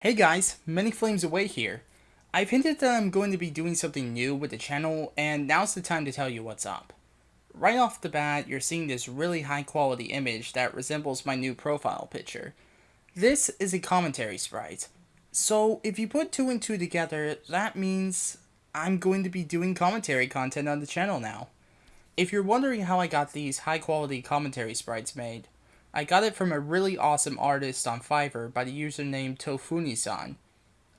Hey guys, Many Flames Away here. I've hinted that I'm going to be doing something new with the channel, and now's the time to tell you what's up. Right off the bat, you're seeing this really high quality image that resembles my new profile picture. This is a commentary sprite. So if you put two and two together, that means I'm going to be doing commentary content on the channel now. If you're wondering how I got these high quality commentary sprites made, I got it from a really awesome artist on Fiverr by the username Tofuni-san.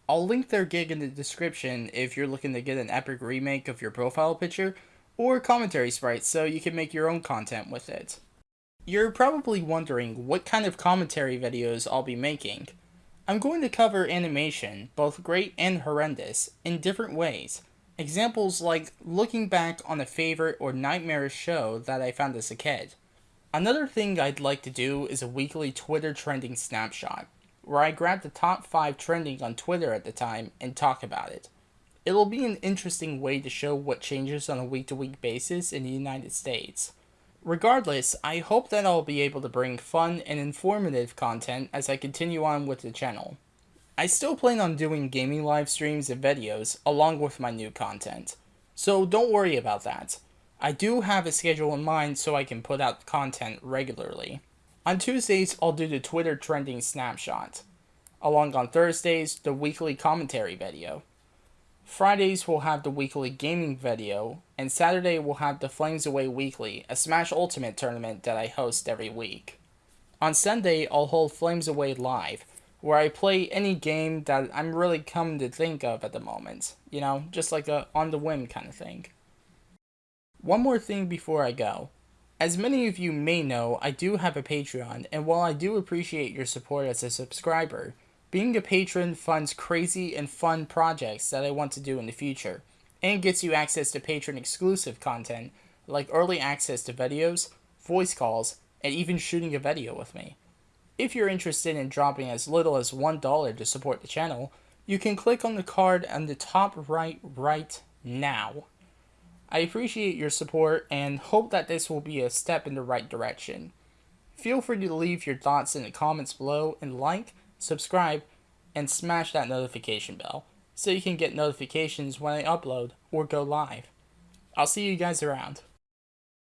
I'll link their gig in the description if you're looking to get an epic remake of your profile picture or commentary sprites so you can make your own content with it. You're probably wondering what kind of commentary videos I'll be making. I'm going to cover animation, both great and horrendous, in different ways. Examples like looking back on a favorite or nightmarish show that I found as a kid. Another thing I'd like to do is a weekly Twitter trending snapshot, where I grab the top 5 trending on Twitter at the time and talk about it. It'll be an interesting way to show what changes on a week to week basis in the United States. Regardless, I hope that I'll be able to bring fun and informative content as I continue on with the channel. I still plan on doing gaming live streams and videos along with my new content, so don't worry about that. I do have a schedule in mind so I can put out content regularly. On Tuesdays, I'll do the Twitter trending snapshot. Along on Thursdays, the weekly commentary video. Fridays, we'll have the weekly gaming video, and Saturday, we'll have the Flames Away Weekly, a Smash Ultimate tournament that I host every week. On Sunday, I'll hold Flames Away Live, where I play any game that I'm really coming to think of at the moment. You know, just like a on the whim kind of thing. One more thing before I go. As many of you may know, I do have a Patreon, and while I do appreciate your support as a subscriber, being a patron funds crazy and fun projects that I want to do in the future, and gets you access to patron exclusive content like early access to videos, voice calls, and even shooting a video with me. If you're interested in dropping as little as $1 to support the channel, you can click on the card on the top right right now. I appreciate your support and hope that this will be a step in the right direction. Feel free to leave your thoughts in the comments below and like, subscribe, and smash that notification bell so you can get notifications when I upload or go live. I'll see you guys around.